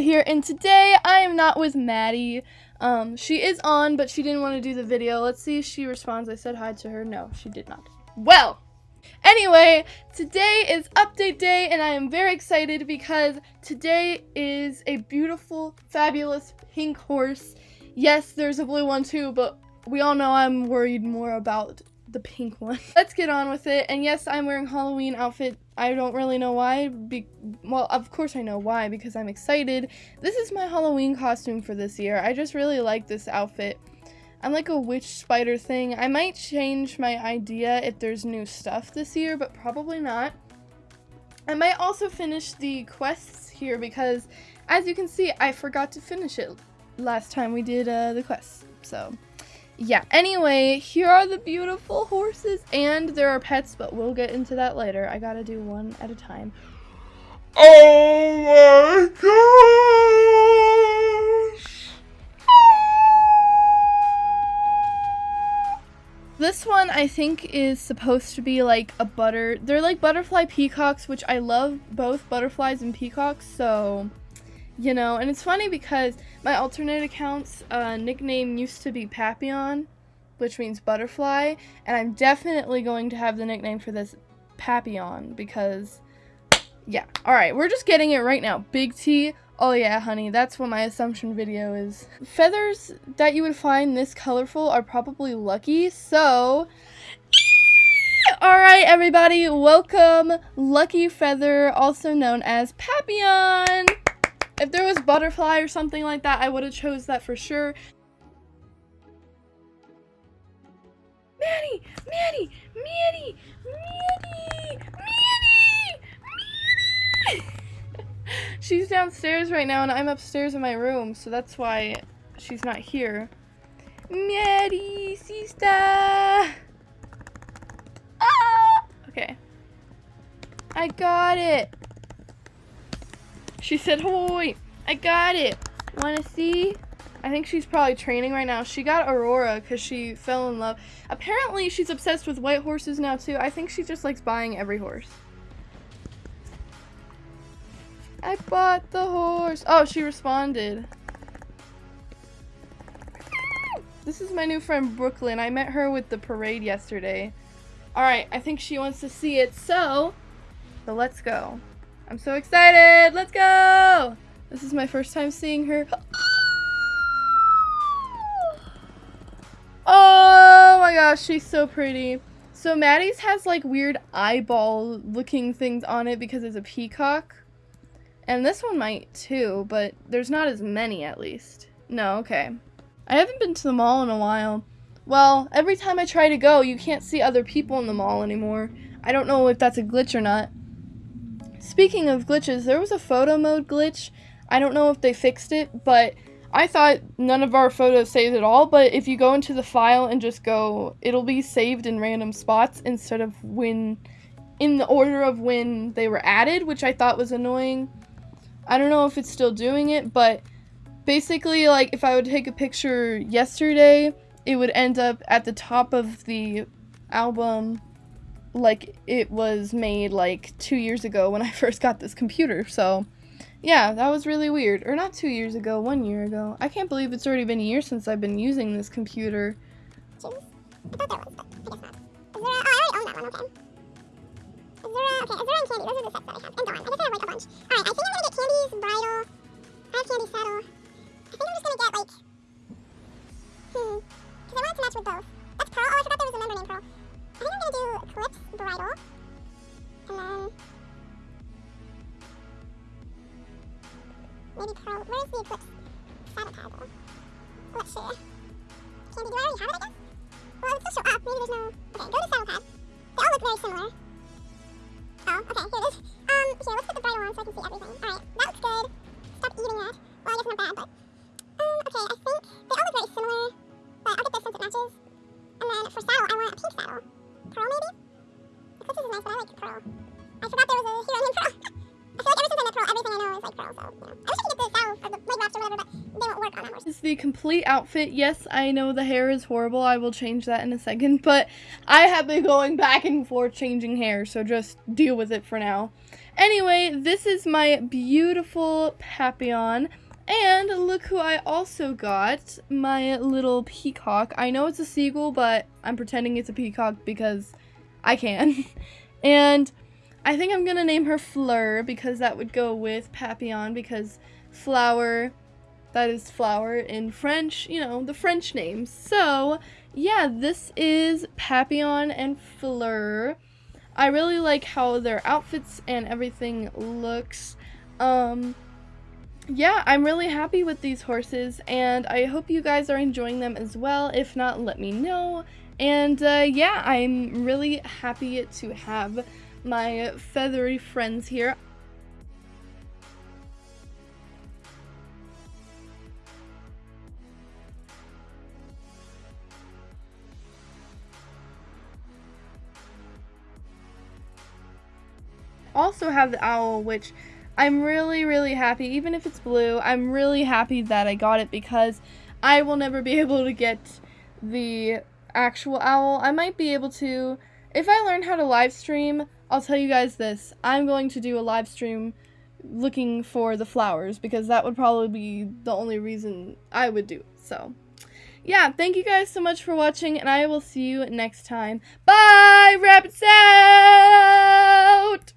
here, and today I am not with Maddie. Um, she is on, but she didn't want to do the video. Let's see if she responds. I said hi to her. No, she did not. Well, anyway, today is update day, and I am very excited because today is a beautiful, fabulous pink horse. Yes, there's a blue one too, but we all know I'm worried more about the pink one. Let's get on with it. And yes, I'm wearing Halloween outfit. I don't really know why. Be well, of course I know why because I'm excited. This is my Halloween costume for this year. I just really like this outfit. I'm like a witch spider thing. I might change my idea if there's new stuff this year, but probably not. I might also finish the quests here because as you can see, I forgot to finish it last time we did uh, the quests. So yeah, anyway, here are the beautiful horses, and there are pets, but we'll get into that later. I gotta do one at a time. Oh my gosh! This one I think is supposed to be like a butter. They're like butterfly peacocks, which I love both butterflies and peacocks, so you know, and it's funny because my alternate account's uh, nickname used to be Papillon, which means butterfly, and I'm definitely going to have the nickname for this Papillon because, yeah. Alright, we're just getting it right now. Big T. Oh yeah, honey, that's what my assumption video is. Feathers that you would find this colorful are probably lucky, so... Alright, everybody, welcome Lucky Feather, also known as Papillon! If there was butterfly or something like that, I would have chose that for sure. Maddie! Maddie! Maddie! Maddie! Maddie! she's downstairs right now and I'm upstairs in my room, so that's why she's not here. Maddie, sister! Ah! Okay. I got it! She said, "Hoy, I got it. Want to see?" I think she's probably training right now. She got Aurora because she fell in love. Apparently, she's obsessed with white horses now, too. I think she just likes buying every horse. I bought the horse. Oh, she responded. This is my new friend, Brooklyn. I met her with the parade yesterday. Alright, I think she wants to see it, so... So let's go. I'm so excited! Let's go! This is my first time seeing her. Oh my gosh, she's so pretty. So Maddie's has like weird eyeball looking things on it because it's a peacock. And this one might too, but there's not as many at least. No, okay. I haven't been to the mall in a while. Well, every time I try to go, you can't see other people in the mall anymore. I don't know if that's a glitch or not. Speaking of glitches, there was a photo mode glitch. I don't know if they fixed it, but I thought none of our photos saved at all, but if you go into the file and just go, it'll be saved in random spots instead of when, in the order of when they were added, which I thought was annoying. I don't know if it's still doing it, but basically, like, if I would take a picture yesterday, it would end up at the top of the album like it was made like two years ago when I first got this computer. So yeah, that was really weird. Or not two years ago, one year ago. I can't believe it's already been a year since I've been using this computer. Candy, saddle. I think I'm just gonna get like, hmm, because I want it to match with both. Eclipse Bridle. And then... Maybe Pearl. Where's the Eclipse though? Let's see. Candy, do I already have it, I guess? Well, it still show up. Maybe there's no... Okay, go to saddle pad. They all look very similar. Oh, okay, here it is. Um, here, let's put the bridle on so I can see everything. Alright, the. This is the complete outfit. Yes, I know the hair is horrible. I will change that in a second, but I have been going back and forth changing hair, so just deal with it for now. Anyway, this is my beautiful Papillon. And look who I also got, my little peacock. I know it's a seagull, but I'm pretending it's a peacock because I can. and I think I'm gonna name her Fleur because that would go with Papillon because flower, that is flower in French, you know, the French names. So, yeah, this is Papillon and Fleur. I really like how their outfits and everything looks. Um, yeah, I'm really happy with these horses, and I hope you guys are enjoying them as well. If not, let me know. And uh, yeah, I'm really happy to have my feathery friends here. Also have the owl, which I'm really, really happy, even if it's blue, I'm really happy that I got it because I will never be able to get the actual owl. I might be able to, if I learn how to live stream, I'll tell you guys this. I'm going to do a live stream looking for the flowers because that would probably be the only reason I would do it. So, yeah, thank you guys so much for watching and I will see you next time. Bye! Rabbits out!